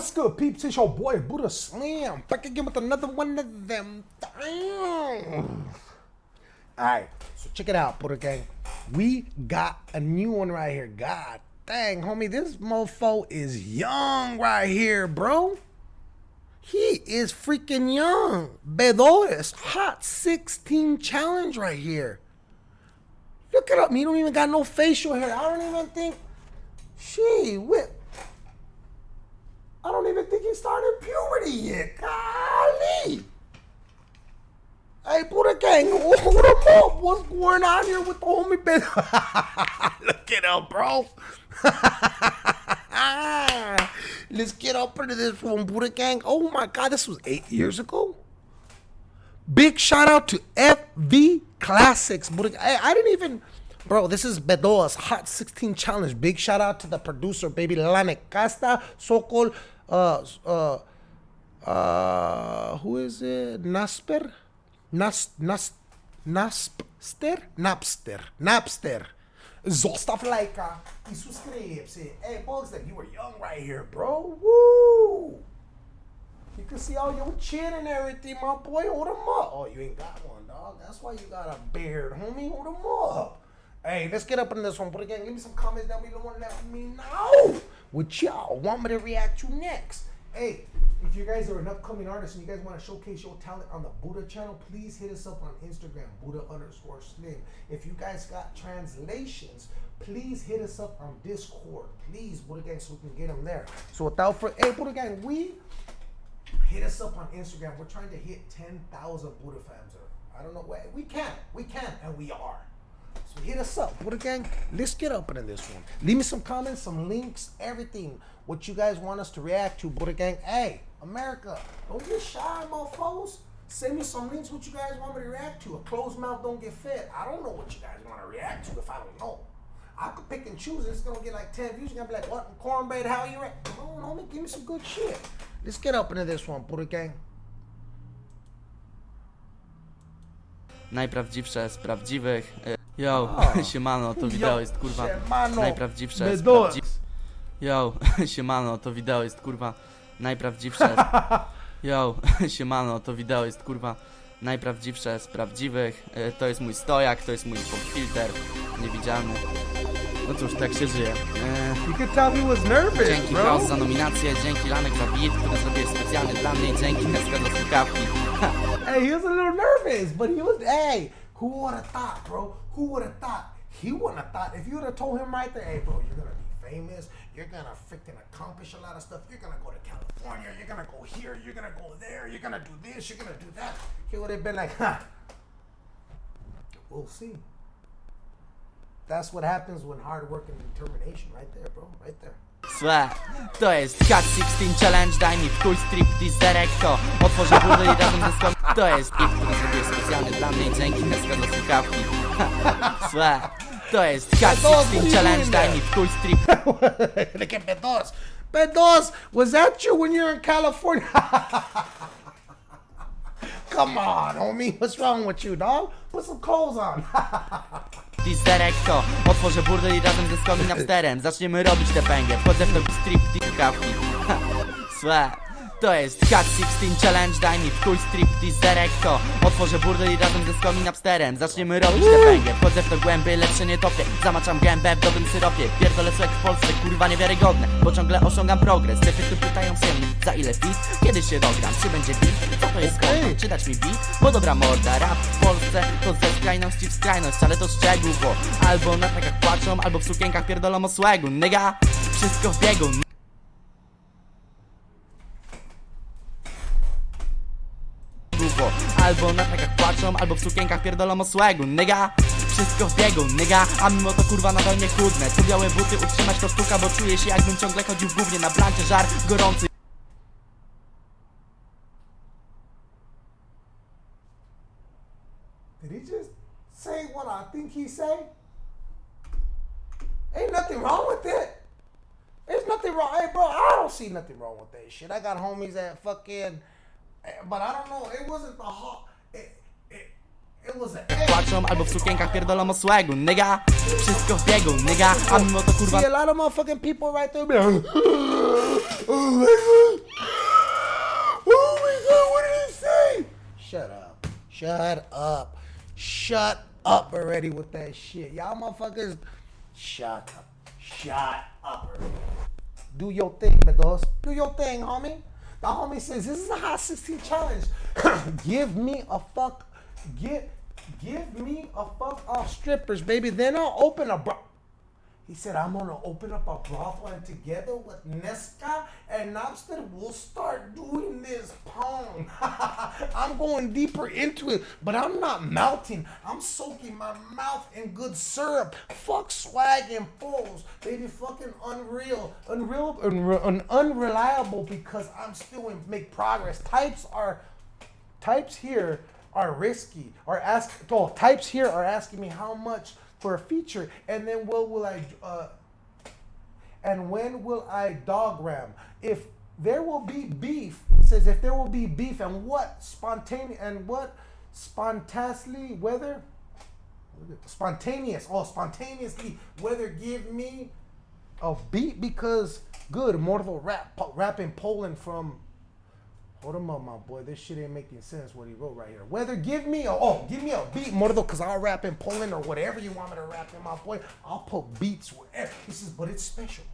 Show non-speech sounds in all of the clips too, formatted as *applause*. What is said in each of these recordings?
What's good, peeps? It's your boy Buddha Slam. Back again with another one of them. Damn. Alright, so check it out, Buddha Gang. We got a new one right here. God dang, homie, this mofo is young right here, bro. He is freaking young. Bedoes, hot 16 challenge right here. Look it up. He don't even got no facial hair. I don't even think. She whip. He started puberty yet. Golly. Hey, Buddha Gang, hold him up. What's going on here with the homie Ben? *laughs* Look it up, bro. *laughs* Let's get up into this one, Buddha Gang. Oh my God, this was eight years ago. Big shout out to FV Classics, Buddha. I, I didn't even. Bro, this is Bedoes' Hot 16 Challenge. Big shout out to the producer, baby Lanek Casta, Sokol, uh, uh, uh, who is it? Nasper? Nas, Nas, Naspster? Napster. Napster. Zostav lajka i subscribe. Hey, Bugs, you were young right here, bro. Woo! You can see all your chin and everything, my boy. Hold him up. Oh, you ain't got one, dog. That's why you got a beard, homie. Hold him up. Hey, let's get up in this one. But again, give me some comments down below and let me know what y'all want me to react to next. Hey, if you guys are an upcoming artist and you guys want to showcase your talent on the Buddha channel, please hit us up on Instagram, Buddha underscore Slim. If you guys got translations, please hit us up on Discord. Please, Buddha Gang, so we can get them there. So without further, hey, Buddha Gang, we hit us up on Instagram. We're trying to hit 10,000 Buddha fans. Or I don't know where. We can. We can. And we are. Hit us up. Buddha Gang, let's get up in this one. Leave me some comments, some links, everything. What you guys want us to react to, Buddha Gang. Hey, America, don't get shy, my mofos. Send me some links what you guys want me to react to. A closed mouth don't get fed. I don't know what you guys want to react to if I don't know. I could pick and choose. It's gonna get like 10 views. You're gonna be like, what cornbread, how you react? Come on, homie, give me some good shit. Let's get up into this one, Buddha Gang. Najprawdziwsze z prawdziwych. Yo, *laughs* siemano, to wideo jest kurwa siemano, najprawdziwsze prawdziwych. Yo, *laughs* siemano, to wideo jest kurwa najprawdziwsze. *laughs* Yo, siemano, to wideo jest kurwa najprawdziwsze z prawdziwych. Y, To jest mój stojak, to jest mój filter niewidzialny. No cóż, tak się żyje. You could tell he was nervous, Dzięki. Klaus za nominację, dzięki Lanek za beat, który zrobiłeś specjalnie dla mnie, dzięki Neska za słuchawki. Hey, he was a little nervous, but he was. Hey, who would have thought, bro? Who would have thought? He wouldn't have thought. If you would have told him right there, hey, bro, you're gonna be famous. You're gonna freaking accomplish a lot of stuff. You're gonna go to California. You're gonna go here. You're gonna go there. You're gonna do this. You're gonna do that. He would have been like, huh. We'll see. That's what happens when hard work and determination, right there, bro, right there. Słuchaj, to jest Hot 16 Challenge, daj mi w chuj striptease Derekko Otworzę budę i razem ze. To jest beat, który zrobiłeś specjalnie dla mnie, dzięki Neska za słuchawki Słuchaj, to jest 16 Challenge, daj mi w chuj strip Look at Bedoes. Bedoes, was that you when you were in California? *laughs* Come on, homie. What's wrong with you, dog? Put some clothes on. *laughs* Derekko Otworzę burdel i razem ze skomin upsterem Zaczniemy robić te pęgę, wchodzę w to striptease słuchawki Słuchaj, *laughs* to jest Cat 16 Challenge, daj mi w chuj striptease Derekko Otworzę burdel i razem ze skomin upsterem Zaczniemy robić te pęgę, wchodzę w to głębiej, się nie topię Zamaczam gębę w dobrym syropie Pierdolę słek w Polsce, kurwa niewiarygodne Bo ciągle osiągam progres, typy tu pytają się Za ile fit? Kiedy się dogram? Czy będzie beat? Co to jest Okej. content? Czy dać mi beat? Bo dobra morda, rap w Polsce To ze skrajności w skrajność, ale to szczegół Bo albo na trakach płaczą, albo w sukienkach pierdolą o Nigga, wszystko w biegu albo w sukienkach pierdolą o swegu Nigga, wszystko w biegu, nigga A mimo to kurwa nadal nie chudnę Tu białe buty utrzymać to sztuka, bo czuję się jakbym ciągle chodził w gównie Na blancie żar gorący Did he just say what I think he say? Ain't nothing wrong with it. There's nothing wrong. Hey, bro, I don't see nothing wrong with that shit. I got homies that fucking, but I don't know. It wasn't the hot. Płaczą albo w sukienkach pierdolą o swagu, nigga Wszystko w biegu, nigga A mimo to kurwa See, a lot of motherfucking people right there oh my god, oh my god, what did he say? Shut up, shut up, shut up already with that shit. Y'all motherfuckers, shut up, shut up. Do your thing, Medos. Do your thing, homie. The homie says this is a hot 16 challenge. *coughs* give me a fuck. Give give me a fuck off strippers, baby. Then I'll open a bro. He said, I'm gonna open up a brothel and together with Nesca and Knobster, we'll start doing this pong. *laughs* I'm going deeper into it, but I'm not melting. I'm soaking my mouth in good syrup. Fuck swag and fools. Baby, fucking unreal. Unreal, unre- un- unreliable because I'm still in make progress. Types are types here are risky or ask oh types here are asking me how much for a feature and then what will i uh, and when will i dog ram? If there will be beef says if there will be beef and what spontaneous and what spontaneously whether spontaneous oh spontaneously whether give me a beat because good mortal rap rapping poland from Hold him up, my boy. This shit ain't making sense what he wrote right here. Whether give me a oh, give me a beat, Mordo, cause I'll rap in Poland or whatever you want me to rap in, my boy. I'll put beats wherever. He says, but it's special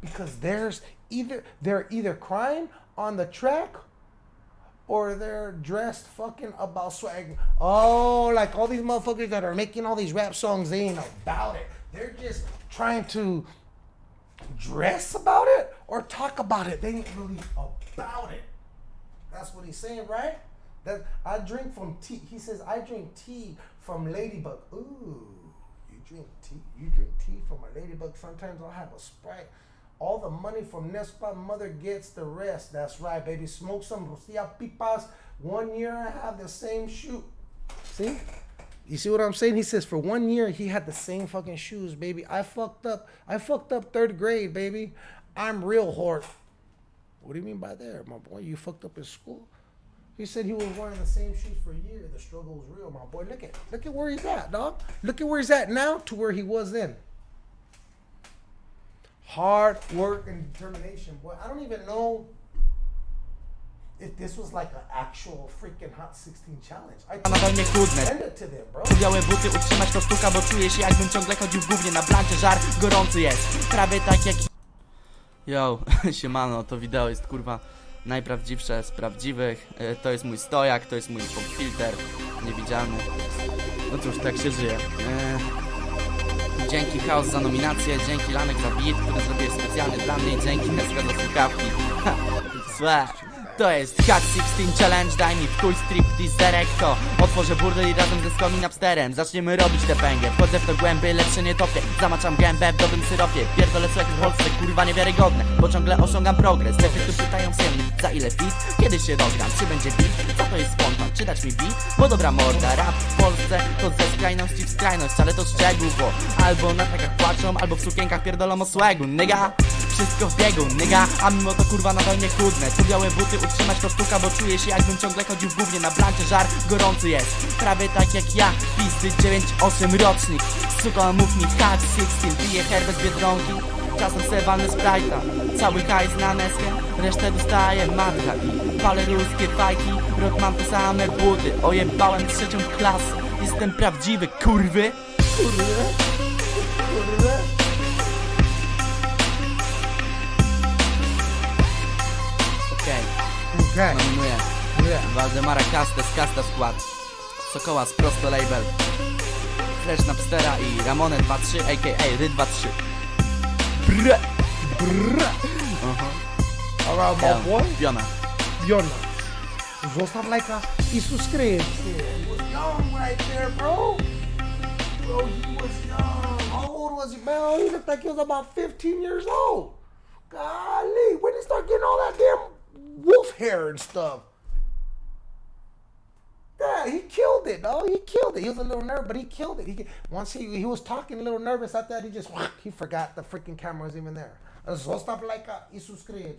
because there's either they're either crying on the track or they're dressed fucking about swag. Oh, like all these motherfuckers that are making all these rap songs, they ain't about it. They're just trying to dress about it or talk about it. They ain't really about it. That's what he's saying, right? That I drink from tea. He says I drink tea from ladybug. Ooh, you drink tea. You drink tea from a ladybug. Sometimes I'll have a sprite. All the money from Nespa mother gets the rest. That's right, baby. Smoke some Rosia pipas. One year I have the same shoe. See? You see what I'm saying? He says for one year he had the same fucking shoes, baby. I fucked up. I fucked up third grade, baby. I'm real hard. What do you mean by there, my boy? You fucked up in school? He said he was wearing the same shoes for a year. The struggle was real, my boy. Look at look at where he's at, dog. Look at where he's at now to where he was then. Hard work and determination, boy. I don't even know if this was like an actual freaking Hot 16 challenge. I nadal nie chudne send it to them, bro. Białe buty utrzymać to sztuka, bo czuję się jakbym ciągle chodził w gównie na blancie Żar gorący jest, prawie tak jak Yo, *laughs* siemano, to wideo jest kurwa najprawdziwsze z prawdziwych. E, To jest mój stojak, to jest mój filter niewidzialny. No cóż, tak się żyje. E, Dzięki Chaos za nominację, dzięki Lanek za beat, który zrobiłeś specjalnie dla mnie Dzięki Neska za słuchawki. Ha, *laughs* Złe to jest Hack 16 Challenge, daj mi w chuj striptease Derekto Otworzę burdel i razem ze Skomin Napsterem Zaczniemy robić tę pęgę Wchodzę w to głęby, się nie topię Zamaczam gębę w dobrym syropie Pierdolę słuchaj w Polsce, kurwa niewiarygodne Bo ciągle osiągam progres Cechy tu pytają się za ile fit? Kiedy się dogram? Czy będzie beat? Co to jest spontan? Czy dać mi beat? Bo dobra morda, rap w Polsce To ze skrajności w skrajność, ale to szczegół Bo albo na trakach płaczą, albo w sukienkach pierdolą o swagu Nigga wszystko w biegu, nigga A mimo to kurwa nadal nie chudne Tu białe buty utrzymać to sztuka Bo czuję się jakbym ciągle chodził w gównie Na blancie. Żar gorący jest. Prawie tak jak ja, pizdy 9-8 rocznik. Suko mów mi hack 16 Piję herbę z Biedronki. Czasem se walnę Sprite'a Cały hajs na neskę. Resztę dostaje matka I palę ruskie fajki Rok mam te same buty. Ojebałem trzecią klasę. Jestem prawdziwy, kurwy. Kurde, kurde. Okay. Nominuję Yeah. Waldemara Kastes, Kasta Skład Sokoła z Prosto Label Flash Napstera i Ramone 23 aka Ry 23 Brr, brr. Aha. Alright, Ja, my boy. Piona Biona. Zostaw lajka i subskryb. He was young right there, bro. Bro, he was young. How old was he, man? He looked like he was about 15 years old. Hair and stuff? Yeah, he killed it, dog. He killed it. He was a little nervous, but he killed it. He once he he was talking a little nervous. After that, he just he forgot the freaking camera was even there. Zostav lajka i subskryb.